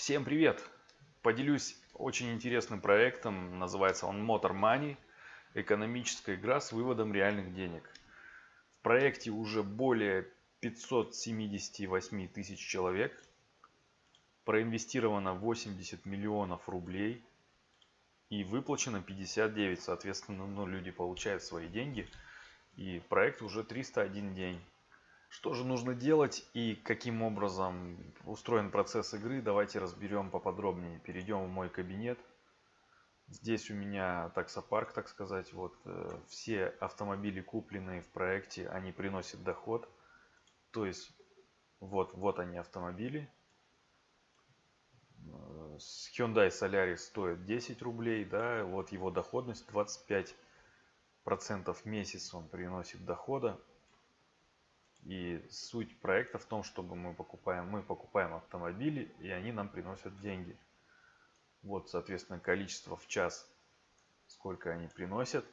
Всем привет! Поделюсь очень интересным проектом, называется он Motor Money, экономическая игра с выводом реальных денег. В проекте уже более 578 тысяч человек, проинвестировано 80 миллионов рублей и выплачено 59, соответственно, ну, люди получают свои деньги и проект уже 301 день. Что же нужно делать и каким образом устроен процесс игры, давайте разберем поподробнее. Перейдем в мой кабинет. Здесь у меня таксопарк, так сказать. Вот э, все автомобили, купленные в проекте, они приносят доход. То есть вот, вот они автомобили. Hyundai Solaris стоит 10 рублей, да, вот его доходность 25 процентов в месяц он приносит дохода. И суть проекта в том, чтобы мы покупаем, мы покупаем автомобили, и они нам приносят деньги. Вот, соответственно, количество в час, сколько они приносят.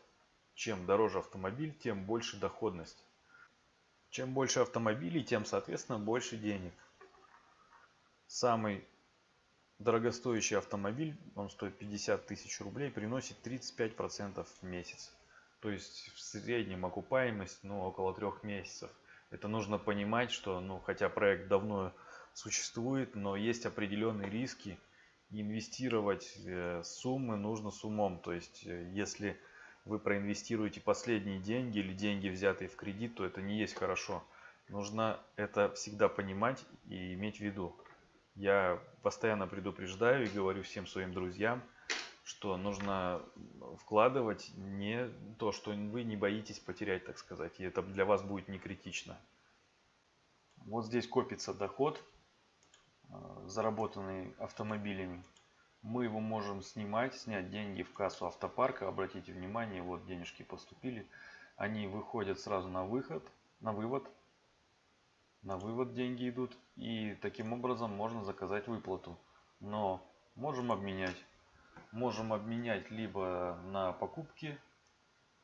Чем дороже автомобиль, тем больше доходность. Чем больше автомобилей, тем, соответственно, больше денег. Самый дорогостоящий автомобиль, он стоит 50 тысяч рублей, приносит 35% в месяц. То есть в среднем окупаемость ну, около трех месяцев – это нужно понимать, что, ну, хотя проект давно существует, но есть определенные риски. Инвестировать э, суммы нужно с умом. То есть, э, если вы проинвестируете последние деньги или деньги, взятые в кредит, то это не есть хорошо. Нужно это всегда понимать и иметь в виду. Я постоянно предупреждаю и говорю всем своим друзьям, что нужно вкладывать не то, что вы не боитесь потерять, так сказать. И это для вас будет не критично. Вот здесь копится доход, э, заработанный автомобилями. Мы его можем снимать, снять деньги в кассу автопарка. Обратите внимание, вот денежки поступили. Они выходят сразу на выход, на вывод. На вывод деньги идут. И таким образом можно заказать выплату. Но можем обменять можем обменять либо на покупки,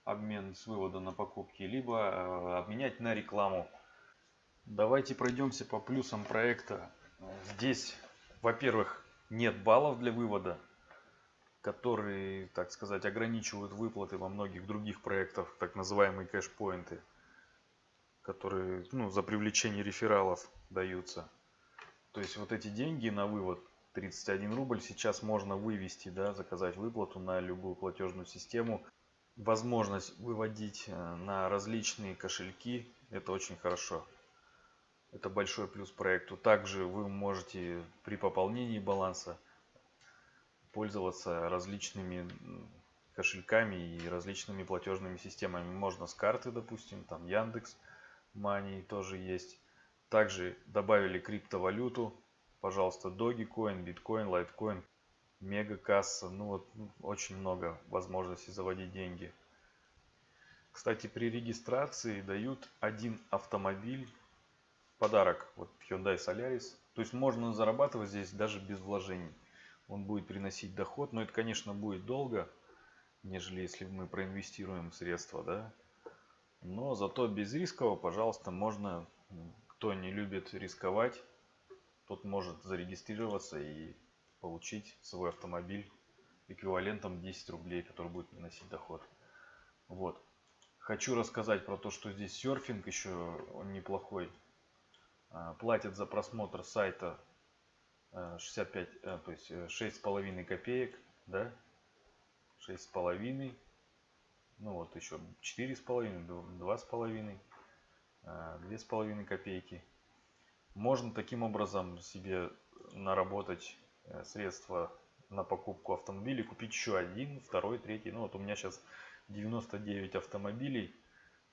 обмен с вывода на покупки, либо э, обменять на рекламу. Давайте пройдемся по плюсам проекта. Здесь, во-первых, нет баллов для вывода, которые, так сказать, ограничивают выплаты во многих других проектах, так называемые кэшпоинты, которые ну, за привлечение рефералов даются. То есть вот эти деньги на вывод 31 рубль сейчас можно вывести, да, заказать выплату на любую платежную систему. Возможность выводить э, на различные кошельки, это очень хорошо. Это большой плюс проекту. Также вы можете при пополнении баланса пользоваться различными кошельками и различными платежными системами. Можно с карты, допустим, там Яндекс Money тоже есть. Также добавили криптовалюту пожалуйста, Dogecoin, Bitcoin, Litecoin, Мегакасса. Ну вот ну, очень много возможностей заводить деньги. Кстати, при регистрации дают один автомобиль в подарок. Вот Hyundai Solaris. То есть можно зарабатывать здесь даже без вложений. Он будет приносить доход, но это, конечно, будет долго, нежели если мы проинвестируем средства, да. Но зато без рискового, пожалуйста, можно, кто не любит рисковать, тот может зарегистрироваться и получить свой автомобиль эквивалентом 10 рублей, который будет приносить доход. Вот. Хочу рассказать про то, что здесь серфинг еще он неплохой. А, платят за просмотр сайта 65, э, э, то есть э, шесть с половиной копеек, да, шесть с половиной, ну вот еще четыре с половиной, два с половиной, две с половиной копейки. Можно таким образом себе наработать э, средства на покупку автомобилей, купить еще один, второй, третий. Ну вот у меня сейчас 99 автомобилей.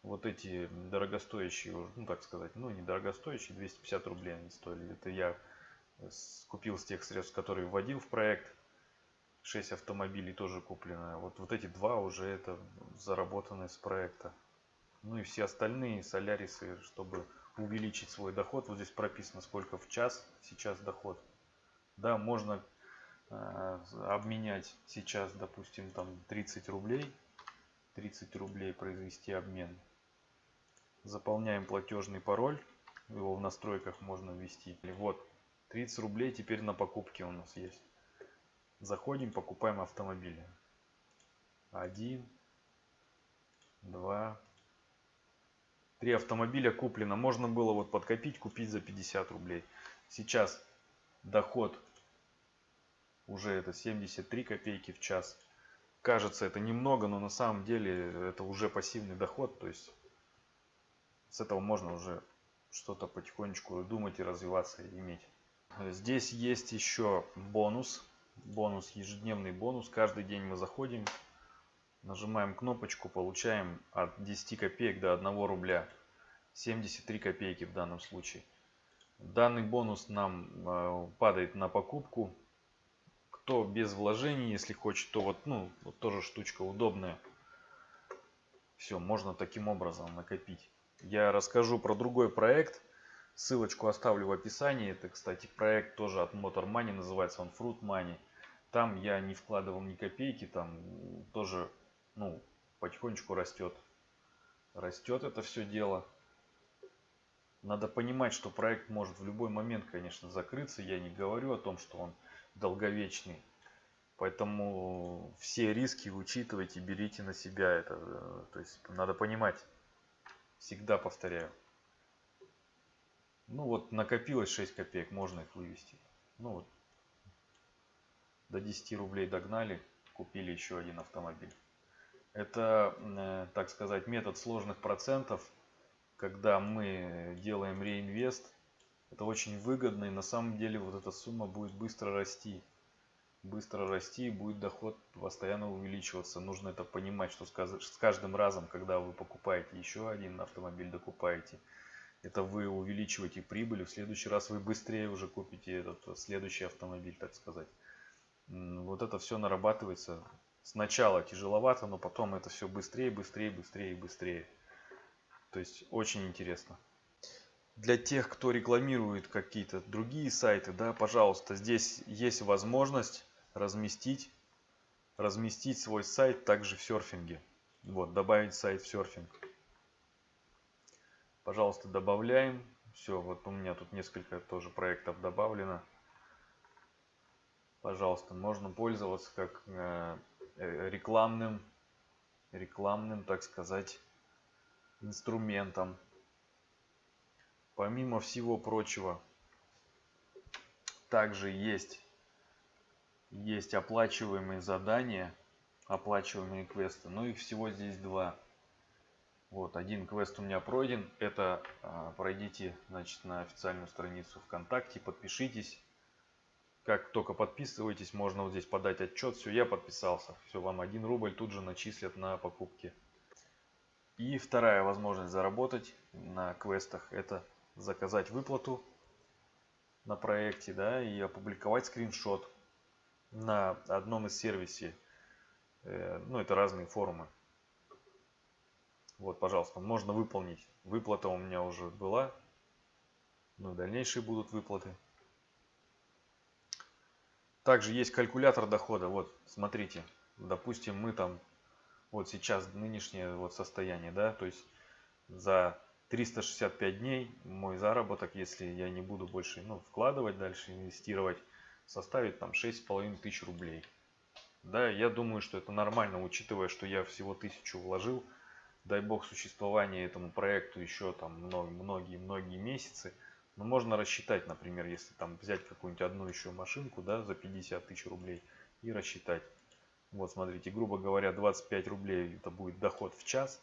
Вот эти дорогостоящие, ну так сказать, ну не дорогостоящие, 250 рублей они стоили. Это я купил с тех средств, которые вводил в проект. 6 автомобилей тоже куплено. Вот, вот эти два уже это заработанные с проекта. Ну и все остальные солярисы, чтобы увеличить свой доход. Вот здесь прописано, сколько в час сейчас доход. Да, можно э, обменять сейчас, допустим, там 30 рублей. 30 рублей произвести обмен. Заполняем платежный пароль. Его в настройках можно ввести. Вот 30 рублей теперь на покупки у нас есть. Заходим, покупаем автомобили. Один, два, три автомобиля куплено. Можно было вот подкопить, купить за 50 рублей. Сейчас доход уже это 73 копейки в час. Кажется это немного, но на самом деле это уже пассивный доход. То есть с этого можно уже что-то потихонечку думать и развиваться иметь. Здесь есть еще бонус. Бонус, ежедневный бонус. Каждый день мы заходим, нажимаем кнопочку, получаем от 10 копеек до 1 рубля. 73 копейки в данном случае. Данный бонус нам э, падает на покупку. Кто без вложений, если хочет, то вот, ну, вот тоже штучка удобная. Все, можно таким образом накопить. Я расскажу про другой проект. Ссылочку оставлю в описании. Это, кстати, проект тоже от Motor Money, называется он Fruit Money. Там я не вкладывал ни копейки, там тоже, ну, потихонечку растет. Растет это все дело. Надо понимать, что проект может в любой момент, конечно, закрыться. Я не говорю о том, что он долговечный. Поэтому все риски учитывайте, берите на себя это. То есть надо понимать. Всегда повторяю. Ну вот накопилось 6 копеек, можно их вывести. Ну вот. До 10 рублей догнали, купили еще один автомобиль. Это, э, так сказать, метод сложных процентов когда мы делаем реинвест, это очень выгодно и на самом деле вот эта сумма будет быстро расти. Быстро расти и будет доход постоянно увеличиваться. Нужно это понимать, что с каждым разом, когда вы покупаете еще один автомобиль, докупаете, это вы увеличиваете прибыль, в следующий раз вы быстрее уже купите этот следующий автомобиль, так сказать. Вот это все нарабатывается. Сначала тяжеловато, но потом это все быстрее, быстрее, быстрее быстрее. То есть очень интересно. Для тех, кто рекламирует какие-то другие сайты, да, пожалуйста, здесь есть возможность разместить, разместить свой сайт также в серфинге. Вот, добавить сайт в серфинг. Пожалуйста, добавляем. Все, вот у меня тут несколько тоже проектов добавлено. Пожалуйста, можно пользоваться как э, рекламным, рекламным, так сказать, инструментом. Помимо всего прочего, также есть, есть оплачиваемые задания, оплачиваемые квесты. Но их всего здесь два. Вот, один квест у меня пройден. Это а, пройдите, значит, на официальную страницу ВКонтакте, подпишитесь. Как только подписываетесь, можно вот здесь подать отчет. Все, я подписался. Все, вам один рубль тут же начислят на покупки. И вторая возможность заработать на квестах это заказать выплату на проекте да, и опубликовать скриншот на одном из сервисов. Э, ну, это разные форумы. Вот, пожалуйста, можно выполнить. Выплата у меня уже была. Ну, дальнейшие будут выплаты. Также есть калькулятор дохода. Вот, смотрите. Допустим, мы там вот сейчас нынешнее вот состояние, да, то есть за 365 дней мой заработок, если я не буду больше ну, вкладывать дальше, инвестировать, составит там 6,5 тысяч рублей. Да, я думаю, что это нормально, учитывая, что я всего тысячу вложил. Дай бог существования этому проекту еще там многие-многие месяцы. Но можно рассчитать, например, если там взять какую-нибудь одну еще машинку, да, за 50 тысяч рублей и рассчитать. Вот смотрите, грубо говоря, 25 рублей это будет доход в час.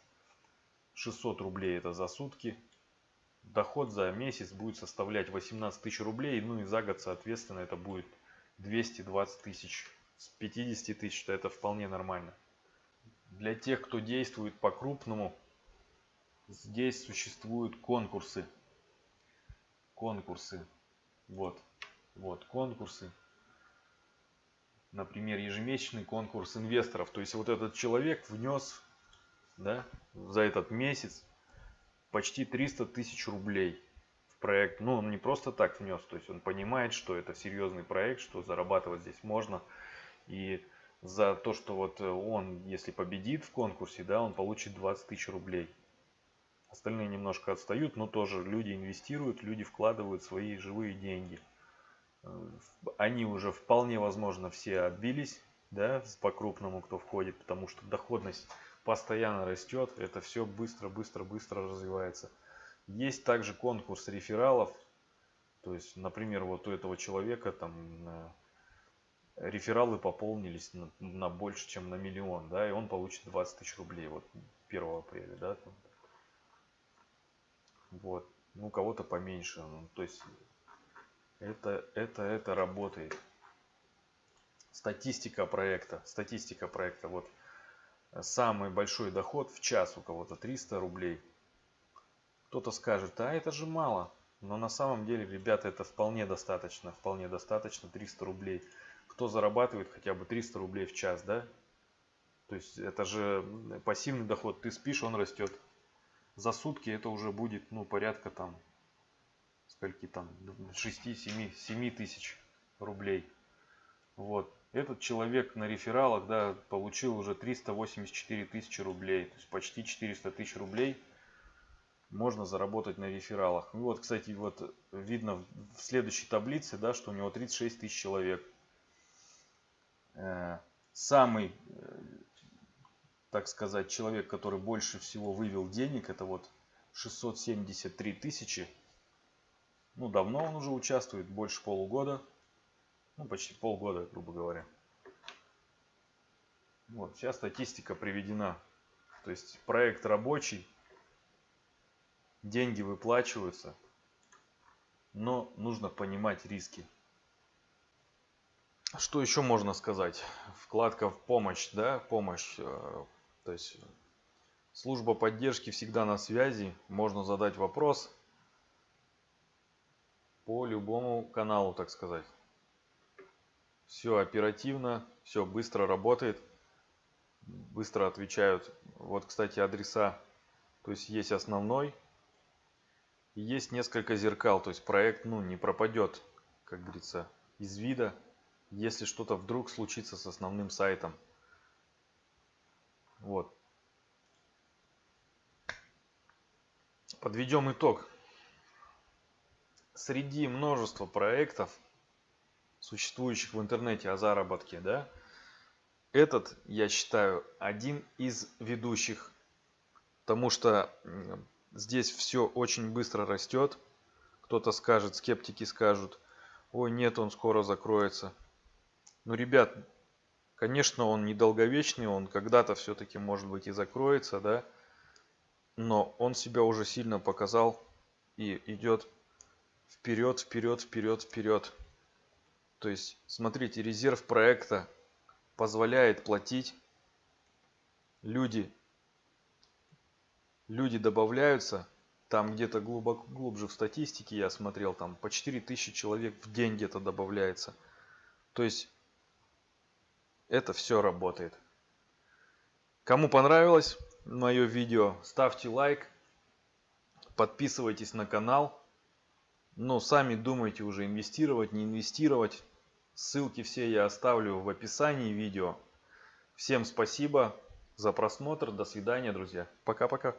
600 рублей это за сутки. Доход за месяц будет составлять 18 тысяч рублей. Ну и за год, соответственно, это будет 220 тысяч. С 50 тысяч то это вполне нормально. Для тех, кто действует по-крупному, здесь существуют конкурсы. Конкурсы. Вот. Вот конкурсы например, ежемесячный конкурс инвесторов. То есть вот этот человек внес да, за этот месяц почти 300 тысяч рублей в проект. Ну, он не просто так внес, то есть он понимает, что это серьезный проект, что зарабатывать здесь можно. И за то, что вот он, если победит в конкурсе, да, он получит 20 тысяч рублей. Остальные немножко отстают, но тоже люди инвестируют, люди вкладывают свои живые деньги. они уже вполне возможно все отбились, да, по крупному, кто входит, потому что доходность постоянно растет, это все быстро, быстро, быстро развивается. Есть также конкурс рефералов, то есть, например, вот у этого человека там рефералы пополнились на, на больше, чем на миллион, да, и он получит 20 тысяч рублей вот 1 апреля, да. Вот, ну, кого-то поменьше, ну, то есть, это, это, это работает. Статистика проекта, статистика проекта, вот, самый большой доход в час у кого-то 300 рублей. Кто-то скажет, а это же мало, но на самом деле, ребята, это вполне достаточно, вполне достаточно 300 рублей кто зарабатывает хотя бы 300 рублей в час, да? То есть это же пассивный доход. Ты спишь, он растет. За сутки это уже будет, ну, порядка там, скольки там, 6-7 тысяч рублей. Вот. Этот человек на рефералах, да, получил уже 384 тысячи рублей. То есть почти 400 тысяч рублей можно заработать на рефералах. И вот, кстати, вот видно в следующей таблице, да, что у него 36 тысяч человек. Э, самый, э, так сказать, человек, который больше всего вывел денег, это вот 673 тысячи. Ну, давно он уже участвует, больше полугода. Ну, почти полгода, грубо говоря. Вот, вся статистика приведена. То есть проект рабочий, деньги выплачиваются, но нужно понимать риски. Что еще можно сказать? Вкладка в помощь, да, помощь. Э, то есть служба поддержки всегда на связи. Можно задать вопрос по любому каналу, так сказать. Все оперативно, все быстро работает, быстро отвечают. Вот, кстати, адреса. То есть есть основной, есть несколько зеркал. То есть проект, ну, не пропадет, как говорится, из вида если что-то вдруг случится с основным сайтом. Вот. Подведем итог. Среди множества проектов, существующих в интернете о заработке, да, этот, я считаю, один из ведущих, потому что здесь все очень быстро растет. Кто-то скажет, скептики скажут, ой, нет, он скоро закроется. Ну, ребят, конечно, он недолговечный, он когда-то все-таки, может быть, и закроется, да, но он себя уже сильно показал и идет вперед, вперед, вперед, вперед. То есть, смотрите, резерв проекта позволяет платить. Люди, люди добавляются. Там где-то глубоко, глубже в статистике я смотрел, там по 4000 человек в день где-то добавляется. То есть это все работает. Кому понравилось мое видео, ставьте лайк, подписывайтесь на канал. Но сами думайте уже инвестировать, не инвестировать. Ссылки все я оставлю в описании видео. Всем спасибо за просмотр. До свидания, друзья. Пока-пока.